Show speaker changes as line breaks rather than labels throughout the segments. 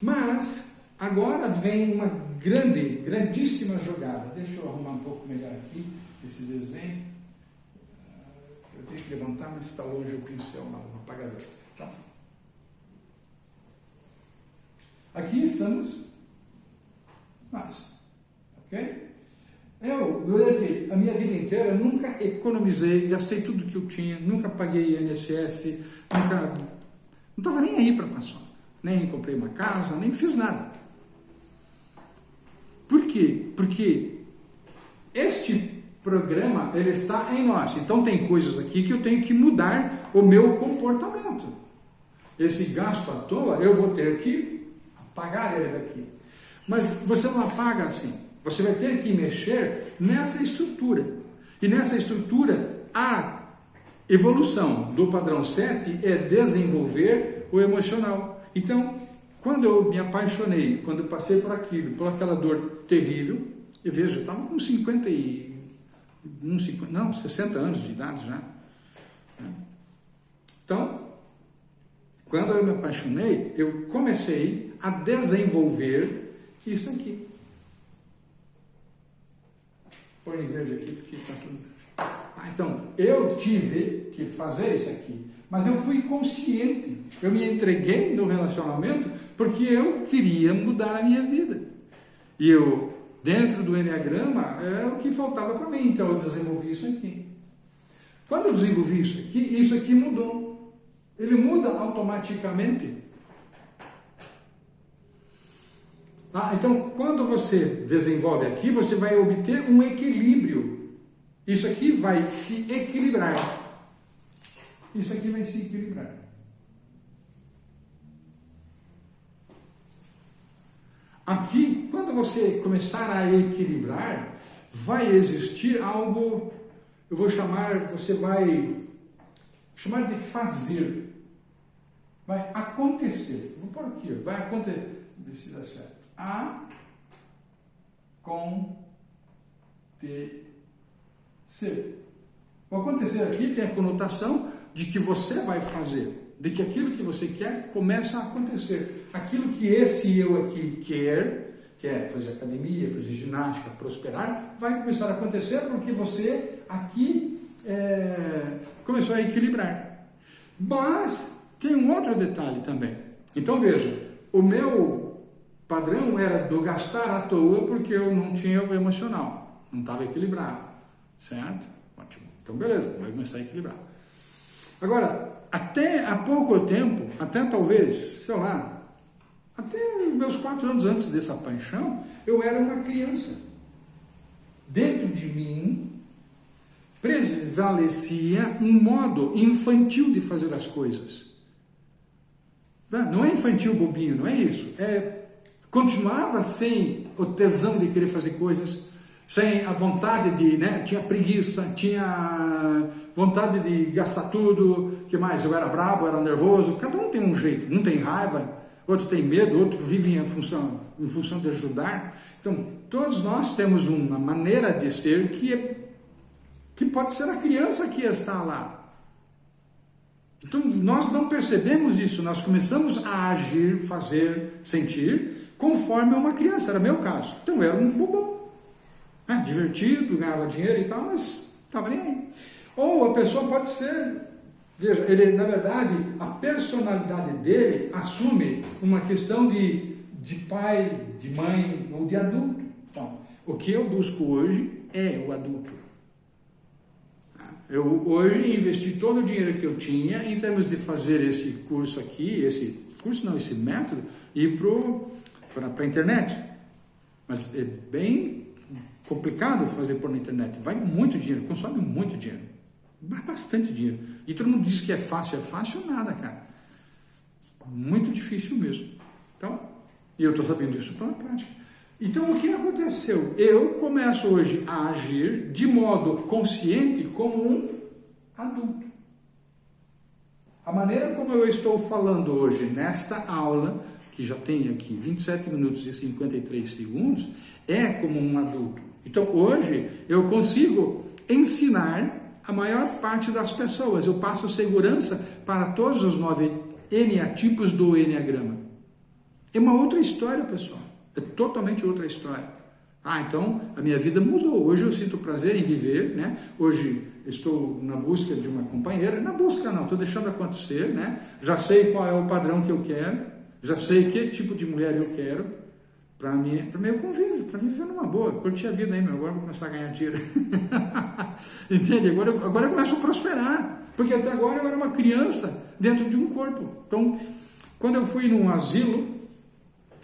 Mas agora vem uma grande, grandíssima jogada. Deixa eu arrumar um pouco melhor aqui esse desenho. Eu tenho que levantar, mas está longe o pincel, o apagador. Então, aqui estamos nós, ok? Eu, durante a minha vida inteira, nunca economizei, gastei tudo que eu tinha, nunca paguei INSS, nunca. Não estava nem aí para paçoca. Nem comprei uma casa, nem fiz nada. Por quê? Porque este programa, ele está em nós. Então tem coisas aqui que eu tenho que mudar o meu comportamento. Esse gasto à toa, eu vou ter que apagar ele daqui. Mas você não apaga assim. Você vai ter que mexer nessa estrutura. E nessa estrutura, a evolução do padrão 7 é desenvolver o emocional. Então, quando eu me apaixonei, quando eu passei por aquilo, por aquela dor terrível, e veja, eu estava com 50 e... Um, 50, não, 60 anos de idade já. Então, quando eu me apaixonei, eu comecei a desenvolver isso aqui. Põe em verde aqui porque está tudo. Ah, então, eu tive que fazer isso aqui. Mas eu fui consciente. Eu me entreguei no relacionamento porque eu queria mudar a minha vida. E eu, dentro do Enneagrama, é o que faltava para mim. Então eu desenvolvi isso aqui. Quando eu desenvolvi isso aqui, isso aqui mudou. Ele muda automaticamente. Ah, então, quando você desenvolve aqui, você vai obter um equilíbrio. Isso aqui vai se equilibrar. Isso aqui vai se equilibrar. Aqui, quando você começar a equilibrar, vai existir algo, eu vou chamar, você vai chamar de fazer. Vai acontecer. Vou pôr aqui, vai acontecer. Ver se dá certo a com T ser. O acontecer aqui tem a conotação de que você vai fazer, de que aquilo que você quer começa a acontecer. Aquilo que esse eu aqui quer, quer é fazer academia, fazer ginástica, prosperar, vai começar a acontecer porque você aqui é, começou a equilibrar. Mas tem um outro detalhe também. Então veja, o meu padrão era do gastar à toa porque eu não tinha o emocional, não estava equilibrado, certo? Ótimo. Então, beleza, vai começar a equilibrar. Agora, até há pouco tempo, até talvez, sei lá, até meus quatro anos antes dessa paixão, eu era uma criança. Dentro de mim prevalecia um modo infantil de fazer as coisas. Não é infantil bobinho, não é isso. É continuava sem o tesão de querer fazer coisas, sem a vontade de, né, tinha preguiça, tinha vontade de gastar tudo, que mais? Eu era bravo, era nervoso, cada um tem um jeito, um tem raiva, outro tem medo, outro vive em função, em função de ajudar. Então, todos nós temos uma maneira de ser que, é, que pode ser a criança que está lá. Então, nós não percebemos isso, nós começamos a agir, fazer, sentir, conforme uma criança, era meu caso. Então eu era um bobão, né? divertido, ganhava dinheiro e tal, mas estava nem aí. Ou a pessoa pode ser, veja, ele na verdade, a personalidade dele assume uma questão de, de pai, de mãe ou de adulto. Então, o que eu busco hoje é o adulto. Eu hoje investi todo o dinheiro que eu tinha em termos de fazer esse curso aqui, esse curso não, esse método, para para a internet. Mas é bem complicado fazer por na internet. Vai muito dinheiro, consome muito dinheiro. Vai bastante dinheiro. E todo mundo diz que é fácil. É fácil nada, cara. Muito difícil mesmo. Então, e eu estou sabendo isso pela prática. Então, o que aconteceu? Eu começo hoje a agir de modo consciente como um adulto. A maneira como eu estou falando hoje nesta aula que já tem aqui 27 minutos e 53 segundos, é como um adulto. Então hoje eu consigo ensinar a maior parte das pessoas. Eu passo segurança para todos os nove eneatipos do Enneagrama. É uma outra história, pessoal. É totalmente outra história. Ah, então a minha vida mudou. Hoje eu sinto prazer em viver, né? Hoje estou na busca de uma companheira. Na busca não, estou deixando acontecer, né? Já sei qual é o padrão que eu quero, já sei que tipo de mulher eu quero para mim, para meu convívio, para viver numa boa, curtir a vida aí, meu. Agora vou começar a ganhar dinheiro. Entende? Agora, agora eu começo a prosperar. Porque até agora eu era uma criança dentro de um corpo. Então, quando eu fui num asilo,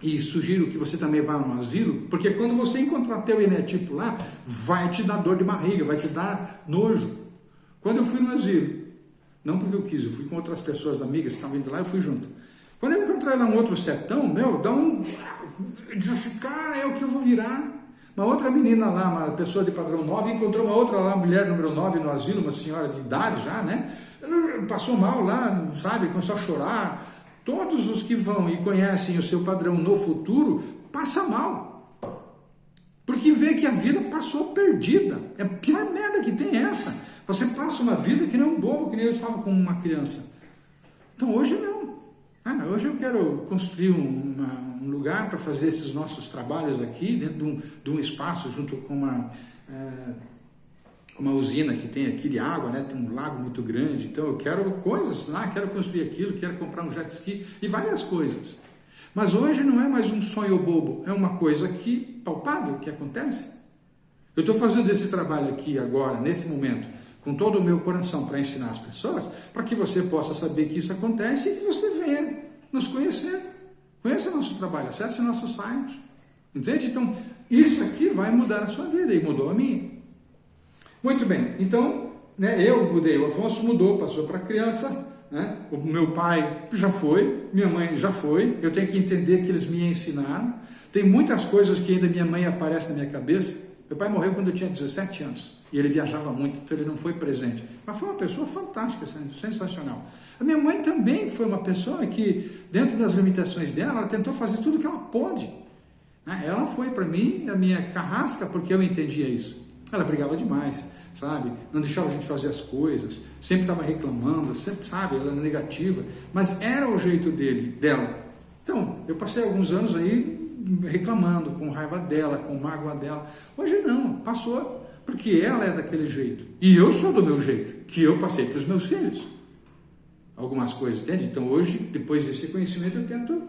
e sugiro que você também vá no asilo, porque quando você encontrar teu enetipo lá, vai te dar dor de barriga, vai te dar nojo. Quando eu fui no asilo, não porque eu quis, eu fui com outras pessoas amigas que estavam indo lá, eu fui junto. Quando eu encontrei lá um outro setão, meu, dá um. Diz assim, cara, é o que eu vou virar. Uma outra menina lá, uma pessoa de padrão 9, encontrou uma outra lá, mulher número 9 no asilo, uma senhora de idade já, né? Passou mal lá, sabe? Começou a chorar Todos os que vão e conhecem o seu padrão no futuro, passa mal. Porque vê que a vida passou perdida. É a pior merda que tem essa. Você passa uma vida que é um bobo, que nem eu estava com uma criança. Então hoje não. Ah, hoje eu quero construir uma, um lugar para fazer esses nossos trabalhos aqui, dentro de um, de um espaço, junto com uma. É, uma usina que tem aqui de água, né? tem um lago muito grande, então eu quero coisas lá, quero construir aquilo, quero comprar um jet ski e várias coisas. Mas hoje não é mais um sonho bobo, é uma coisa que palpável, que acontece. Eu estou fazendo esse trabalho aqui agora, nesse momento, com todo o meu coração para ensinar as pessoas, para que você possa saber que isso acontece e que você venha nos conhecer. Conheça nosso trabalho, acesse nosso site. Entende? Então, isso aqui vai mudar a sua vida e mudou a minha. Muito bem, então né, eu mudei, o Afonso mudou, passou para criança, né, o meu pai já foi, minha mãe já foi, eu tenho que entender que eles me ensinaram. Tem muitas coisas que ainda minha mãe aparece na minha cabeça. Meu pai morreu quando eu tinha 17 anos e ele viajava muito, então ele não foi presente. Mas foi uma pessoa fantástica, sensacional. A minha mãe também foi uma pessoa que, dentro das limitações dela, ela tentou fazer tudo o que ela pôde. Né. Ela foi para mim a minha carrasca porque eu entendia isso. Ela brigava demais sabe? Não deixava a gente fazer as coisas, sempre estava reclamando, sempre, sabe? Ela era negativa, mas era o jeito dele, dela. Então, eu passei alguns anos aí reclamando, com raiva dela, com mágoa dela. Hoje não, passou, porque ela é daquele jeito. E eu sou do meu jeito, que eu passei para os meus filhos. Algumas coisas, entende? Então hoje, depois desse conhecimento, eu tento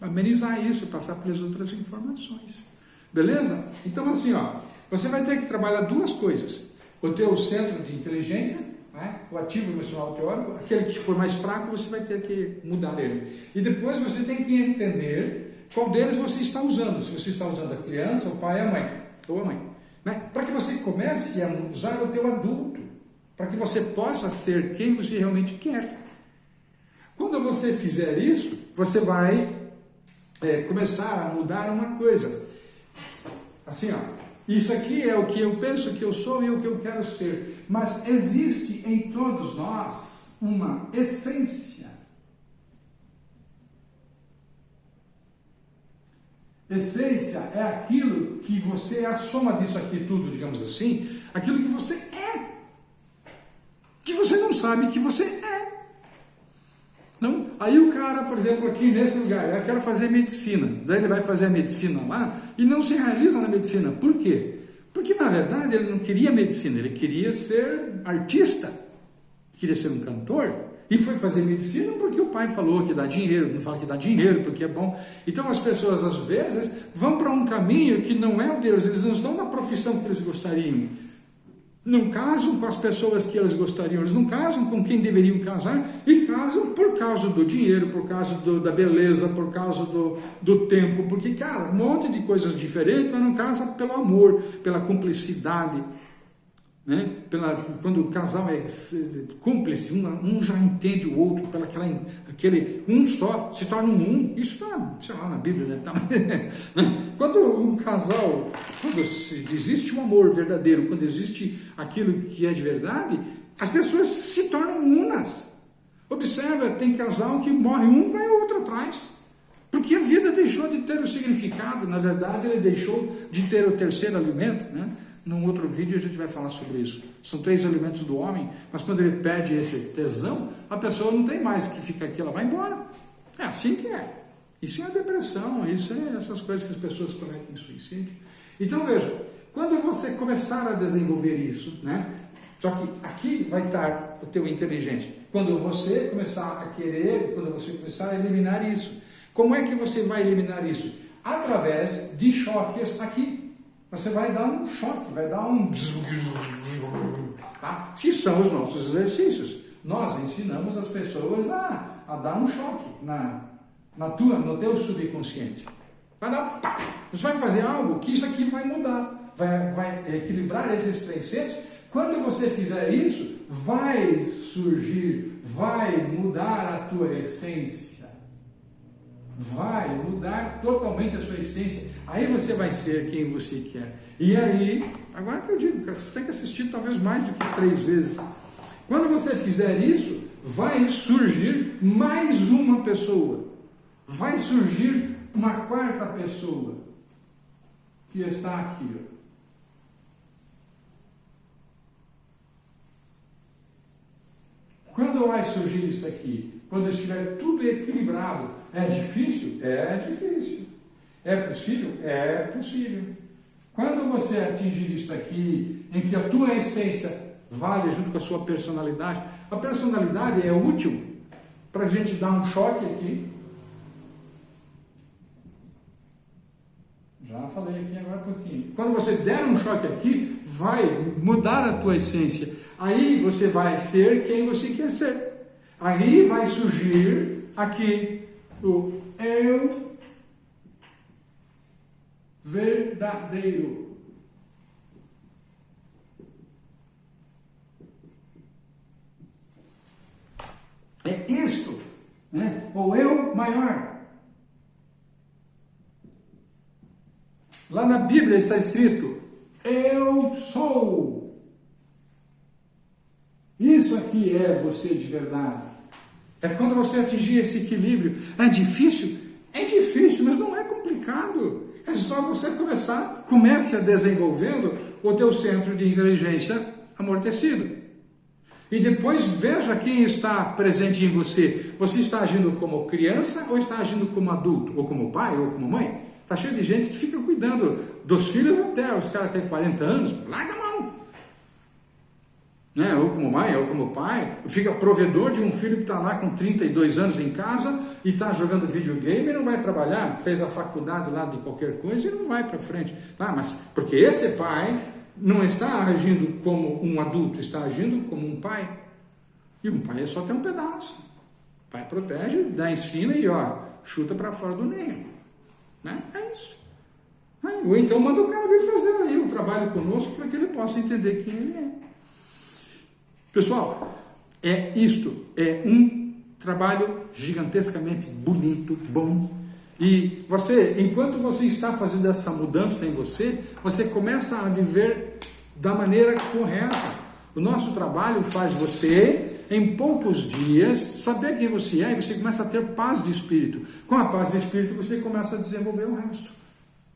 amenizar isso, passar pelas outras informações. Beleza? Então assim, ó, você vai ter que trabalhar duas coisas o teu centro de inteligência, né? o ativo emocional teórico, aquele que for mais fraco, você vai ter que mudar ele. E depois você tem que entender qual deles você está usando. Se você está usando a criança, o pai, a mãe, ou a mãe. Né? Para que você comece a usar o teu adulto, para que você possa ser quem você realmente quer. Quando você fizer isso, você vai é, começar a mudar uma coisa. Assim, ó, isso aqui é o que eu penso que eu sou e o que eu quero ser. Mas existe em todos nós uma essência. Essência é aquilo que você é a soma disso aqui tudo, digamos assim, aquilo que você é. Que você não sabe que você é. Não? Aí o cara, por exemplo, aqui nesse lugar, eu quero fazer medicina. Daí ele vai fazer a medicina lá e não se realiza na medicina. Por quê? Porque na verdade ele não queria medicina, ele queria ser artista, queria ser um cantor. E foi fazer medicina porque o pai falou que dá dinheiro, não fala que dá dinheiro porque é bom. Então as pessoas às vezes vão para um caminho que não é o deles, eles não estão na profissão que eles gostariam não casam com as pessoas que elas gostariam, eles não casam com quem deveriam casar e casam por causa do dinheiro, por causa do, da beleza, por causa do, do tempo, porque, cara, um monte de coisas diferentes, mas não casa pelo amor, pela cumplicidade, né? Pela, quando o casal é cúmplice, um, um já entende o outro, pela aquela, aquele um só se torna um. Isso está, sei lá, na Bíblia, né? Tá, quando um casal, quando existe um amor verdadeiro, quando existe aquilo que é de verdade, as pessoas se tornam unas. Observa, tem casal que morre um, vai outro atrás. Porque a vida deixou de ter o significado, na verdade, ele deixou de ter o terceiro alimento, né? Num outro vídeo a gente vai falar sobre isso. São três elementos do homem, mas quando ele perde esse tesão, a pessoa não tem mais que ficar aqui, ela vai embora. É assim que é. Isso é a depressão, isso é essas coisas que as pessoas cometem suicídio. Então veja, quando você começar a desenvolver isso, né? Só que aqui vai estar o teu inteligente. Quando você começar a querer, quando você começar a eliminar isso. Como é que você vai eliminar isso? Através de choques aqui. Você vai dar um choque, vai dar um... Tá? Que são os nossos exercícios. Nós ensinamos as pessoas a, a dar um choque na, na tua, no teu subconsciente. Vai dar um pá. Você vai fazer algo que isso aqui vai mudar, vai, vai equilibrar esses três centros. Quando você fizer isso, vai surgir, vai mudar a tua essência. Vai mudar totalmente a sua essência. Aí você vai ser quem você quer. E aí, agora que eu digo, você tem que assistir talvez mais do que três vezes quando você fizer isso, vai surgir mais uma pessoa. Vai surgir uma quarta pessoa que está aqui. Quando vai surgir isso aqui? Quando estiver tudo equilibrado. É difícil? É difícil. É possível? É possível. Quando você atingir isso aqui, em que a tua essência vale junto com a sua personalidade. A personalidade é útil para a gente dar um choque aqui. Já falei aqui agora um pouquinho. Quando você der um choque aqui, vai mudar a tua essência. Aí você vai ser quem você quer ser. Aí vai surgir aqui o eu verdadeiro. É isto, né? ou eu maior. Lá na Bíblia está escrito: Eu sou. Isso aqui é você de verdade. É quando você atingir esse equilíbrio. É difícil? É difícil, mas não é complicado. É só você começar, comece a desenvolvendo o teu centro de inteligência amortecido. E depois veja quem está presente em você. Você está agindo como criança ou está agindo como adulto? Ou como pai ou como mãe? Está cheio de gente que fica cuidando dos filhos até os caras têm 40 anos. Larga a mão! Né? Ou como mãe, ou como pai. Fica provedor de um filho que está lá com 32 anos em casa e está jogando videogame e não vai trabalhar. Fez a faculdade lá de qualquer coisa e não vai para frente. Tá? Mas porque esse pai não está agindo como um adulto, está agindo como um pai. E um pai só tem um pedaço. O pai protege, dá ensina e ó, chuta para fora do ninho. Né? É isso. Ou então manda o cara vir fazer aí o trabalho conosco para que ele possa entender quem ele é. Pessoal, é isto, é um trabalho gigantescamente bonito, bom, e você, enquanto você está fazendo essa mudança em você, você começa a viver da maneira correta. O nosso trabalho faz você, em poucos dias, saber quem você é e você começa a ter paz de espírito. Com a paz de espírito, você começa a desenvolver o resto.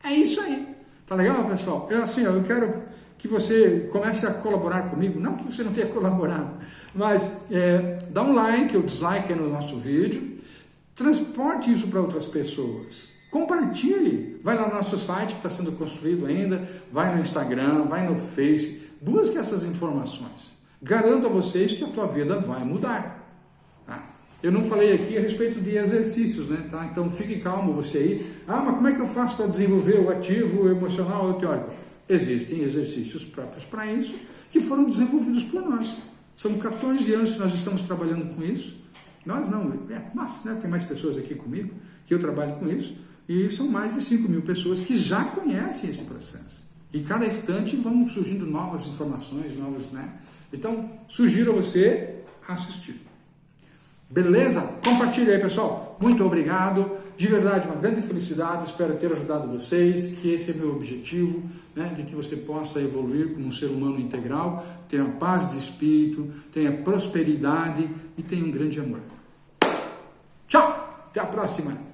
É isso aí. Tá legal, pessoal? Eu, assim, eu quero que você comece a colaborar comigo. Não que você não tenha colaborado, mas é, dá um like ou dislike no nosso vídeo Transporte isso para outras pessoas. Compartilhe. Vai lá no nosso site que está sendo construído ainda, vai no Instagram, vai no Face, busque essas informações. Garanto a vocês que a tua vida vai mudar. Tá? Eu não falei aqui a respeito de exercícios, né? Tá? Então fique calmo você aí. Ah, mas como é que eu faço para desenvolver o ativo, emocional, o teórico? Existem exercícios próprios para isso que foram desenvolvidos por nós. São 14 anos que nós estamos trabalhando com isso. Nós não, é, mas né, tem mais pessoas aqui comigo que eu trabalho com isso e são mais de 5 mil pessoas que já conhecem esse processo. E cada instante vão surgindo novas informações, novas, né? Então, sugiro a você assistir. Beleza? Compartilhe aí, pessoal. Muito obrigado. De verdade, uma grande felicidade. Espero ter ajudado vocês, que esse é meu objetivo, né? de que você possa evoluir como um ser humano integral, tenha paz de espírito, tenha prosperidade e tenha um grande amor. Tchau! Até a próxima!